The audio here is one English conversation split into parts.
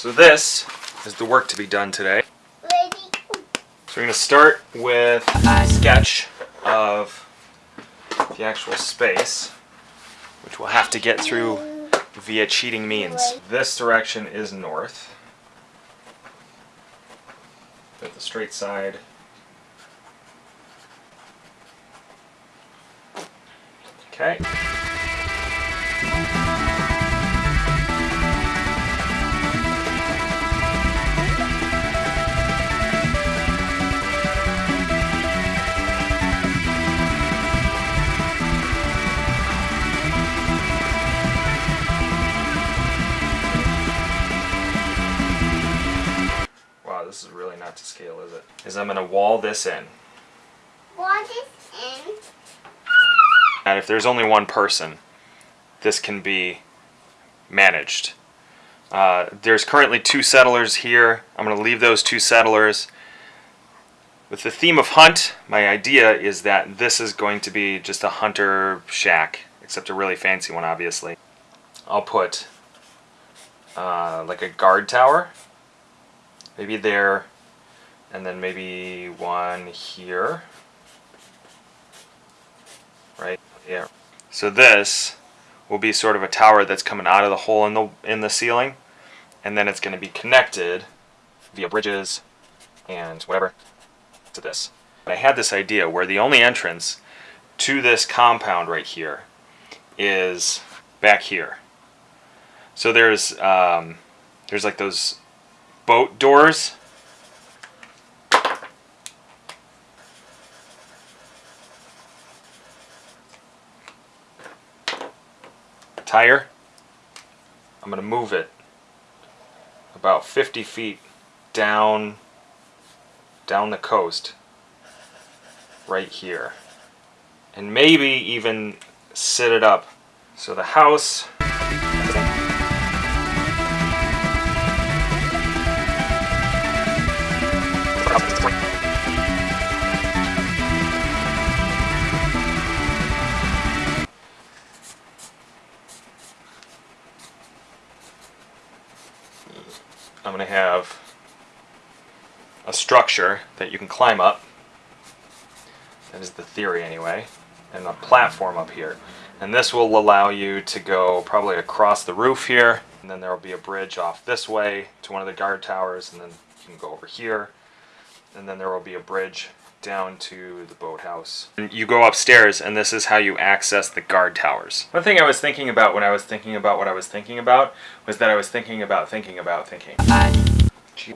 So this is the work to be done today. So we're going to start with a sketch of the actual space, which we'll have to get through via cheating means. This direction is north. With the straight side. Okay. Not to scale, is it? Is I'm gonna wall this in. What is in? And if there's only one person, this can be managed. Uh, there's currently two settlers here. I'm going to leave those two settlers. With the theme of hunt, my idea is that this is going to be just a hunter shack, except a really fancy one, obviously. I'll put uh, like a guard tower, maybe there, and then maybe one here. Right yeah. So this will be sort of a tower that's coming out of the hole in the in the ceiling, and then it's going to be connected via bridges and whatever to this. I had this idea where the only entrance to this compound right here is back here. So there's um, there's like those boat doors tire. I'm going to move it about 50 feet down down the coast right here and maybe even sit it up so the house structure that you can climb up. That is the theory anyway. And a platform up here. And this will allow you to go probably across the roof here. And then there will be a bridge off this way to one of the guard towers. And then you can go over here. And then there will be a bridge down to the boathouse. And you go upstairs and this is how you access the guard towers. One thing I was thinking about when I was thinking about what I was thinking about was that I was thinking about thinking about thinking.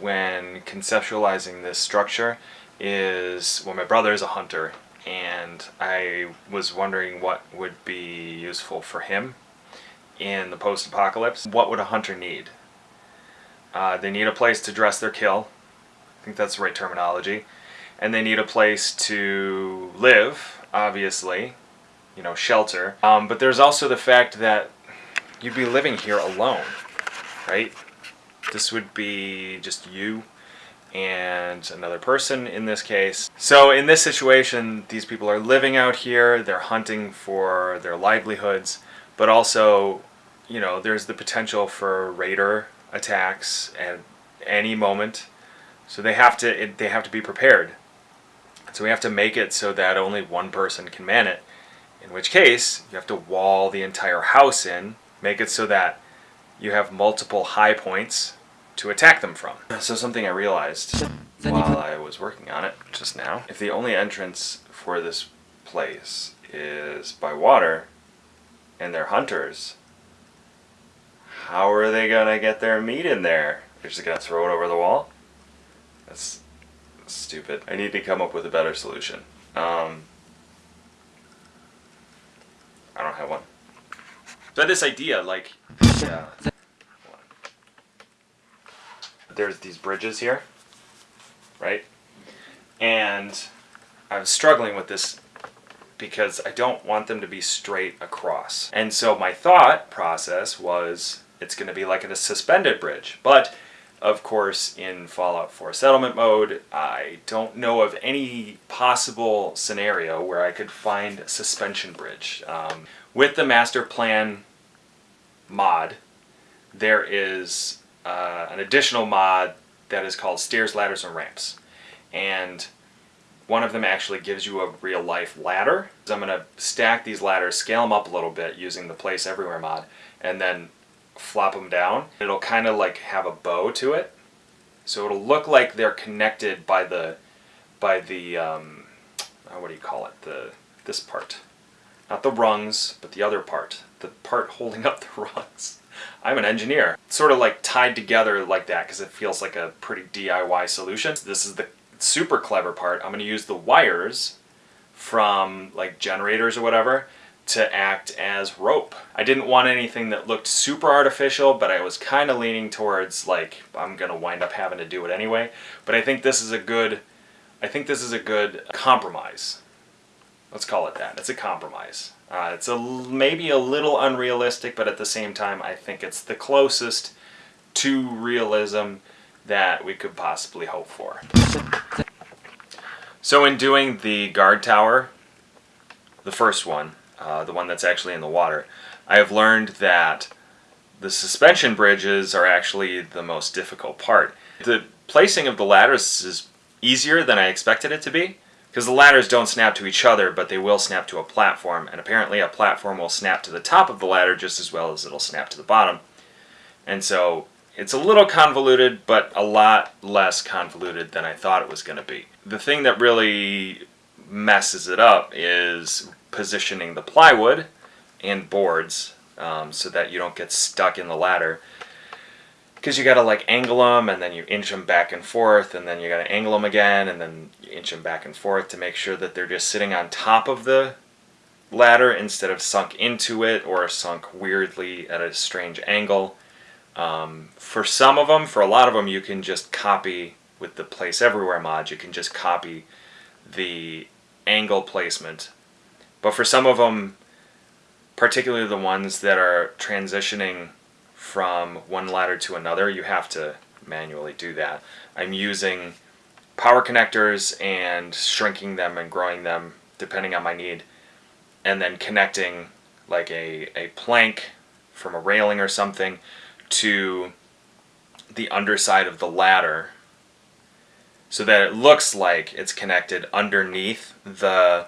When conceptualizing this structure is, well my brother is a hunter and I was wondering what would be useful for him in the post-apocalypse. What would a hunter need? Uh, they need a place to dress their kill. I think that's the right terminology and they need a place to live, obviously, you know, shelter. Um, but there's also the fact that you'd be living here alone, right? This would be just you and another person in this case. So in this situation, these people are living out here, they're hunting for their livelihoods, but also, you know, there's the potential for raider attacks at any moment. So they have to it, they have to be prepared. So we have to make it so that only one person can man it. In which case, you have to wall the entire house in, make it so that you have multiple high points to attack them from. So something I realized while I was working on it just now, if the only entrance for this place is by water, and they're hunters, how are they gonna get their meat in there? They're just gonna throw it over the wall? That's stupid. I need to come up with a better solution. Um, I don't have one. So I had this idea, like, yeah. There's these bridges here, right? And I was struggling with this because I don't want them to be straight across. And so my thought process was it's going to be like a suspended bridge. But of course, in Fallout 4 settlement mode, I don't know of any possible scenario where I could find a suspension bridge. Um, with the master plan mod, there is uh, an additional mod that is called Stairs, Ladders, and Ramps. And one of them actually gives you a real life ladder. So I'm going to stack these ladders, scale them up a little bit using the Place Everywhere mod, and then flop them down. It'll kind of like have a bow to it. So it'll look like they're connected by the, by the, um, uh, what do you call it? The, this part. Not the rungs, but the other part. The part holding up the rungs. I'm an engineer. It's Sort of like tied together like that because it feels like a pretty DIY solution. This is the super clever part. I'm going to use the wires from like generators or whatever to act as rope. I didn't want anything that looked super artificial, but I was kind of leaning towards like I'm to wind up having to do it anyway. But I think this is a good I think this is a good compromise. Let's call it that. It's a compromise. Uh, it's a maybe a little unrealistic, but at the same time, I think it's the closest to realism that we could possibly hope for. So in doing the guard tower, the first one, uh, the one that's actually in the water, I have learned that the suspension bridges are actually the most difficult part. The placing of the ladders is easier than I expected it to be because the ladders don't snap to each other but they will snap to a platform and apparently a platform will snap to the top of the ladder just as well as it'll snap to the bottom and so it's a little convoluted but a lot less convoluted than I thought it was going to be. The thing that really messes it up is positioning the plywood and boards um, so that you don't get stuck in the ladder because you got to like angle them and then you inch them back and forth and then you got to angle them again and then you inch them back and forth to make sure that they're just sitting on top of the ladder instead of sunk into it or sunk weirdly at a strange angle. Um, for some of them, for a lot of them, you can just copy with the Place Everywhere mod, you can just copy the angle placement. But for some of them, particularly the ones that are transitioning from one ladder to another, you have to manually do that. I'm using power connectors and shrinking them and growing them depending on my need and then connecting like a, a plank from a railing or something to the underside of the ladder so that it looks like it's connected underneath the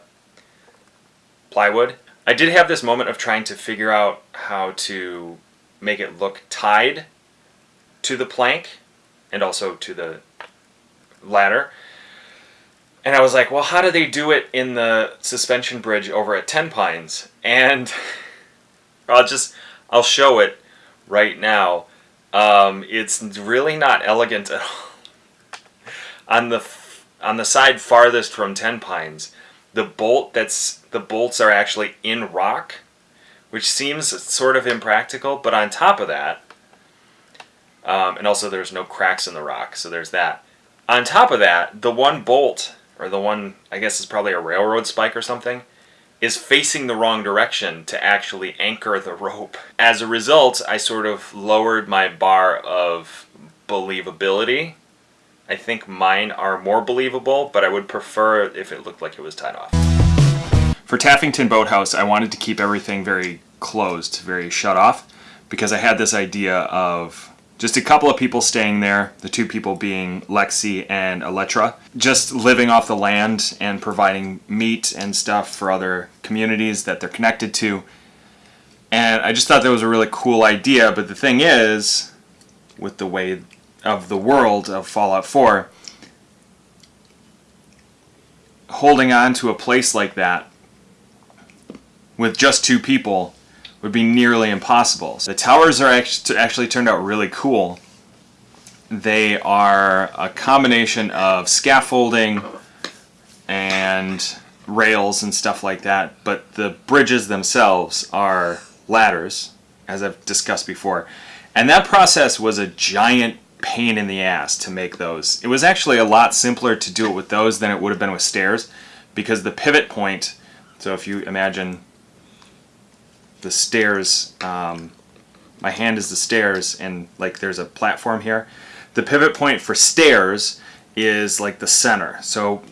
plywood. I did have this moment of trying to figure out how to make it look tied to the plank and also to the ladder. And I was like, well, how do they do it in the suspension bridge over at Ten Pines? And I'll just, I'll show it right now. Um, it's really not elegant at all. on the on the side farthest from Ten Pines, the bolt that's the bolts are actually in rock which seems sort of impractical, but on top of that, um, and also there's no cracks in the rock, so there's that. On top of that, the one bolt, or the one, I guess is probably a railroad spike or something, is facing the wrong direction to actually anchor the rope. As a result, I sort of lowered my bar of believability. I think mine are more believable, but I would prefer if it looked like it was tied off. For Taffington Boathouse, I wanted to keep everything very closed, very shut off, because I had this idea of just a couple of people staying there, the two people being Lexi and Electra, just living off the land and providing meat and stuff for other communities that they're connected to. And I just thought that was a really cool idea, but the thing is, with the way of the world of Fallout 4, holding on to a place like that with just two people would be nearly impossible. The towers are actually turned out really cool. They are a combination of scaffolding and rails and stuff like that, but the bridges themselves are ladders, as I've discussed before. And that process was a giant pain in the ass to make those. It was actually a lot simpler to do it with those than it would have been with stairs because the pivot point, so if you imagine the stairs, um, my hand is the stairs and like there's a platform here. The pivot point for stairs is like the center. So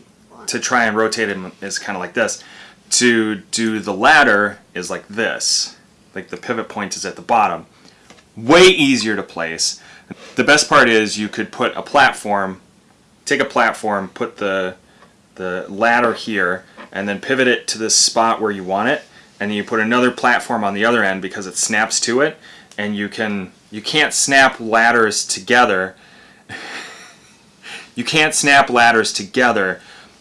to try and rotate it is kind of like this. To do the ladder is like this. Like the pivot point is at the bottom. Way easier to place. The best part is you could put a platform, take a platform, put the the ladder here, and then pivot it to this spot where you want it, and then you put another platform on the other end because it snaps to it, and you can you can't snap ladders together. you can't snap ladders together,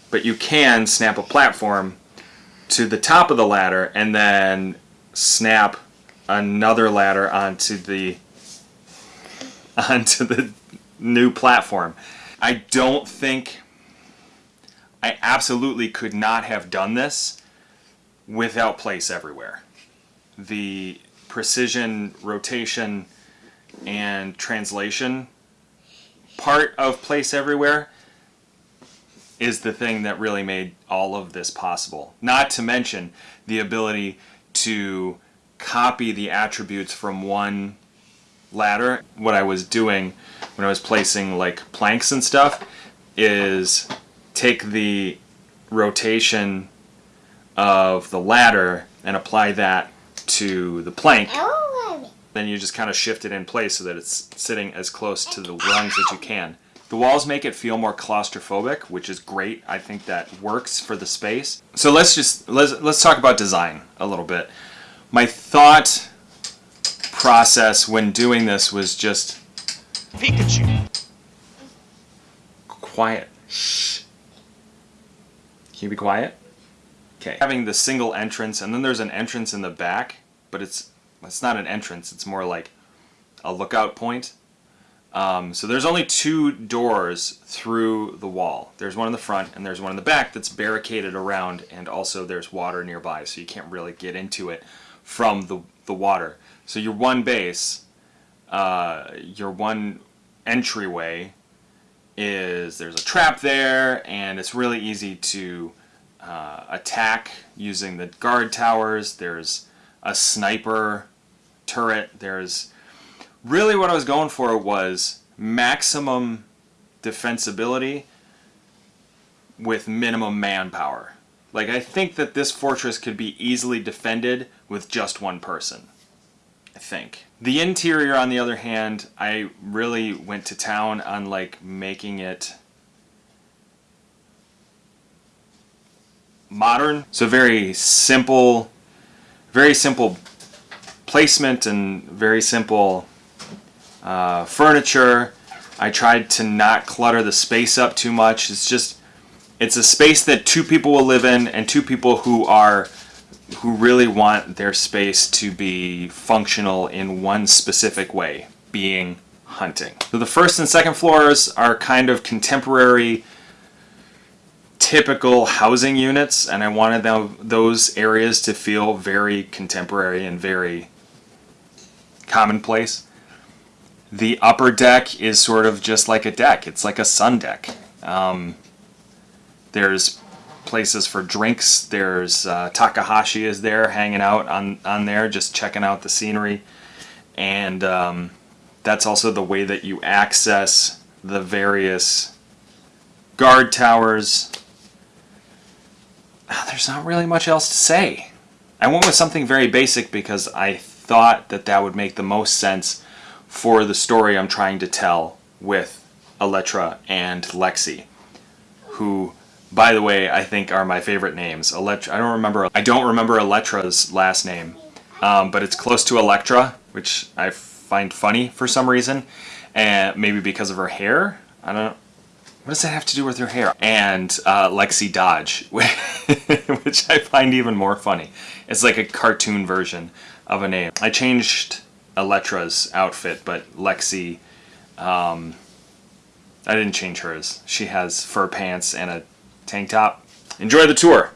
but you can snap a platform to the top of the ladder and then snap another ladder onto the onto the new platform. I don't think I absolutely could not have done this without place everywhere. The precision, rotation, and translation part of place everywhere is the thing that really made all of this possible. Not to mention the ability to copy the attributes from one ladder. What I was doing when I was placing like planks and stuff is take the rotation of the ladder and apply that to the plank. Oh, Then you just kind of shift it in place so that it's sitting as close to the rungs as you can. The walls make it feel more claustrophobic, which is great. I think that works for the space. So let's just let's let's talk about design a little bit. My thought process when doing this was just Pikachu. quiet. Shh. Can you be quiet? Okay. Having the single entrance, and then there's an entrance in the back, but it's it's not an entrance. It's more like a lookout point. Um, so there's only two doors through the wall. There's one in the front and there's one in the back that's barricaded around, and also there's water nearby, so you can't really get into it from the the water. So your one base, uh, your one entryway is there's a trap there, and it's really easy to uh, attack using the guard towers. There's a sniper turret. There's really what I was going for was maximum defensibility with minimum manpower. Like I think that this fortress could be easily defended with just one person. I think. The interior on the other hand, I really went to town on like making it modern. So very simple very simple placement and very simple uh, furniture. I tried to not clutter the space up too much. It's just, it's a space that two people will live in and two people who are, who really want their space to be functional in one specific way, being hunting. So the first and second floors are kind of contemporary typical housing units and I wanted them, those areas to feel very contemporary and very commonplace. The upper deck is sort of just like a deck. It's like a sun deck. Um, there's places for drinks. There's uh, Takahashi is there hanging out on, on there just checking out the scenery. And um, that's also the way that you access the various guard towers there's not really much else to say. I went with something very basic because I thought that that would make the most sense for the story I'm trying to tell with Elettra and Lexi, who, by the way, I think are my favorite names. Elettra, I don't remember. I don't remember Electra's last name, um, but it's close to Electra, which I find funny for some reason, and maybe because of her hair. I don't. What does that have to do with her hair? And uh, Lexi Dodge, which I find even more funny. It's like a cartoon version of a name. I changed Electra's outfit, but Lexi, um, I didn't change hers. She has fur pants and a tank top. Enjoy the tour!